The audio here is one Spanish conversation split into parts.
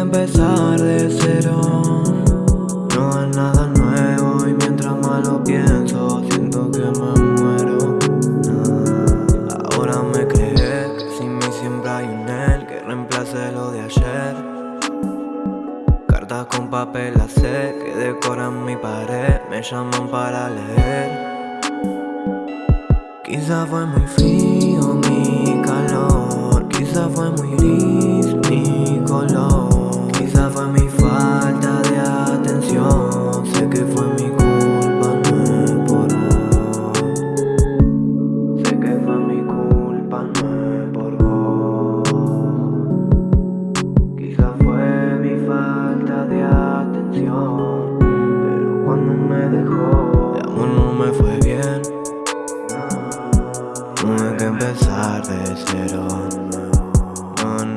empezar de cero. No es nada nuevo y mientras más lo pienso Siento que me muero. Ahora me creé que sin mí siempre hay un él Que reemplace lo de ayer. Cartas con papel hacer que decoran mi pared Me llaman para leer. Quizá fue muy frío mi calor Quizá fue muy gris.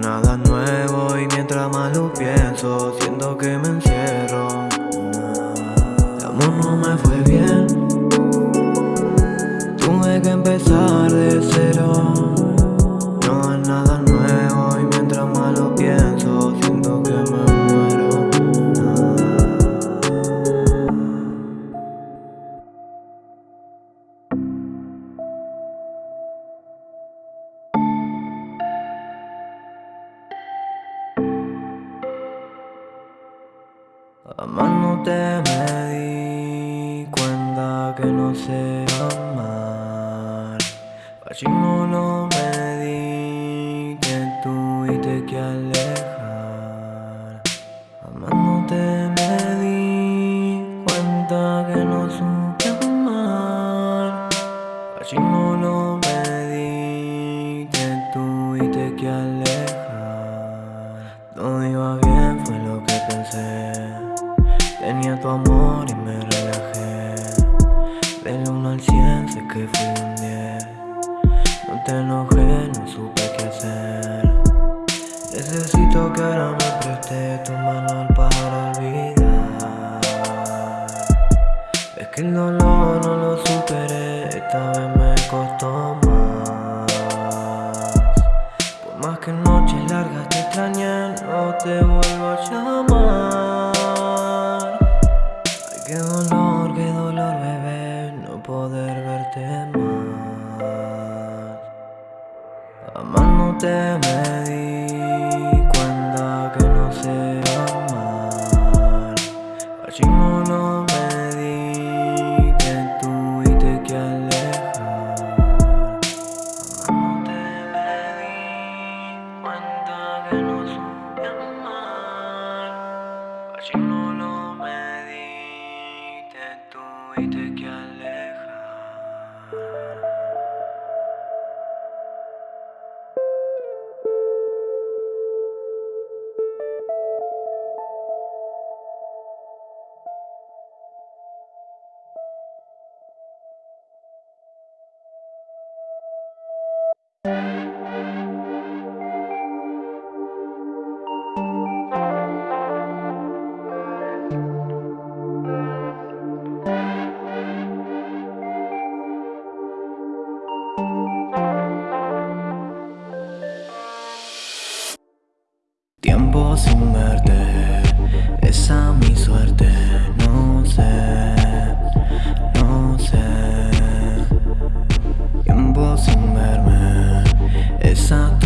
nada nuevo y mientras más lo pienso Siento que me encierro. El amor no me fue bien. Tuve que empezar de cero. Amándote me di cuenta que no sé amar. Así no lo Baltimore dessin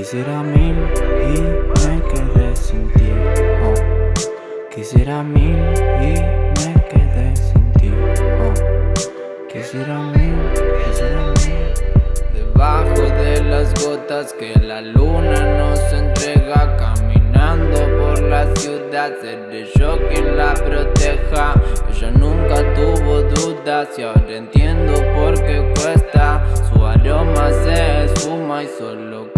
Quisiera mil y me quedé sin ti. Oh. Quisiera mil y me quedé sin ti. Oh. Quisiera mil, quisiera mil. Debajo de las gotas que la luna nos entrega, caminando por la ciudad, seré yo quien la proteja. Ella nunca tuvo dudas y ahora entiendo por qué cuesta. Su aroma se esfuma y solo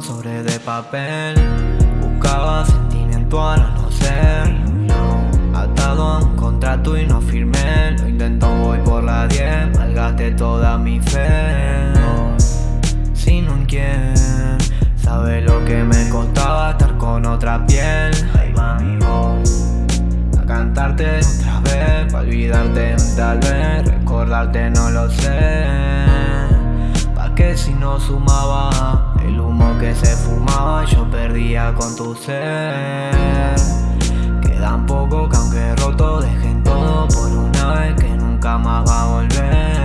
sobre de papel. Buscaba sentimiento al no ser. Atado a un contrato y no firmé. Lo intento voy por la 10 Malgaste toda mi fe. Sin un quien Sabe lo que me costaba estar con otra piel. Ahí va mi voz A cantarte otra vez. Para olvidarte tal vez. Recordarte no lo sé. Que si no sumaba El humo que se fumaba yo perdía con tu ser. Quedan poco que aunque roto dejen todo por una vez que nunca más va a volver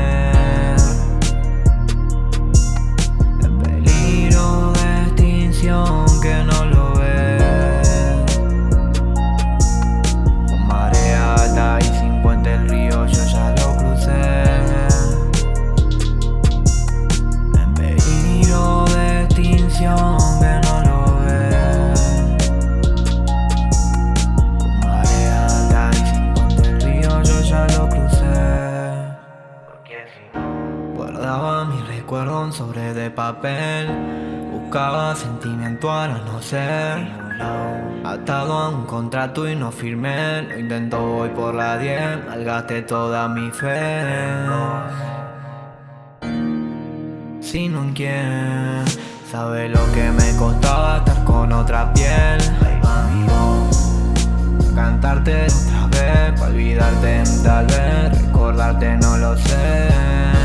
Guardaba mi recuerdo en sobre de papel. Buscaba sentimiento al no ser Atado a un contrato y no firmé. Lo intento hoy por la 10 Malgaste toda mi fe. Sino en quién Sabe lo que me costaba estar con otra piel. Cantarte otra vez, para olvidarte tal vez Recordarte no lo sé.